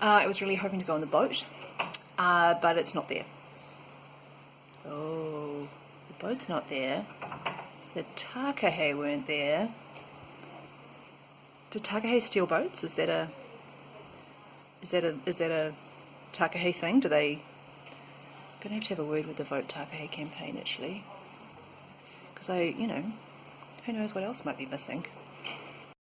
Uh, I was really hoping to go on the boat, uh, but it's not there. Oh, the boat's not there. The Takahe weren't there. Do Takahe steal boats? Is that a is that a is that a Takahe thing? Do they? I'm gonna have to have a word with the Vote Takahe campaign actually, because I you know who knows what else might be missing.